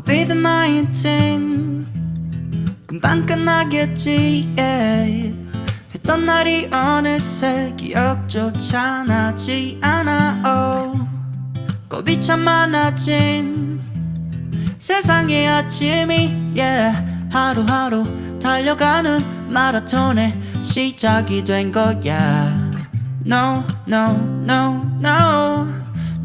COVID-19 금방 끝나겠지 yeah. 했던 날이 어느새 기억조차 나지 않아 oh. 겁이 참 많아진 세상의 아침이 yeah. 하루하루 달려가는 마라톤의 시작이 된 거야 No, no, no, no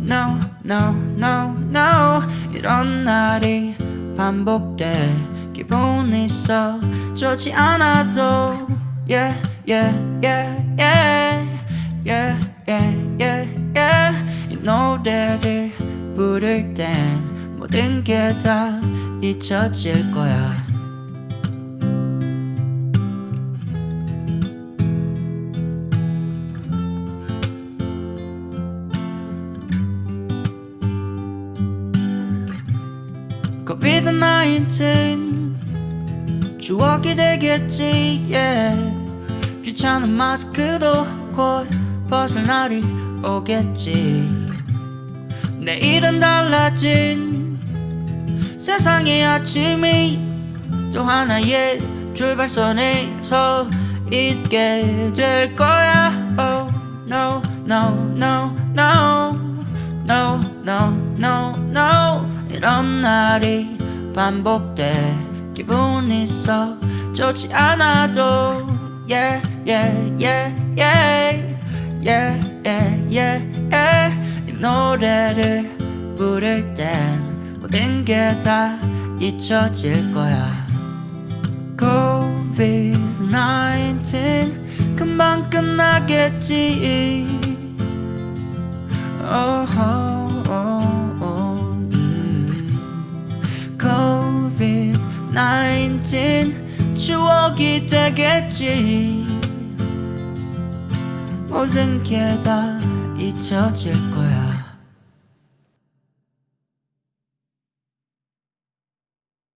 No, no, no, no 이런 날이 반복돼 기분이 썩 좋지 않아도 Yeah, yeah, yeah, yeah Yeah, yeah, yeah, yeah. 이 노래를 부를 땐 모든 게 다 잊혀질 거야 COVID-19 추억이 되겠지 yeah. 귀찮은 마스크도 곧 벗을 날이 오겠지. 내일은 달라진 세상의 아침이 또 하나의 출발선에 서 있게 될 거야. Oh no no no 이런 날이 반복돼 기분이 썩 좋지 않아도 Yeah yeah yeah yeah yeah yeah yeah yeah 이 노래를 부를 땐 모든 게 다 잊혀질 거야 COVID-19 금방 끝나겠지 oh, oh, oh, COVID-19 추억이 되겠지. 모든 게 다 잊혀질 거야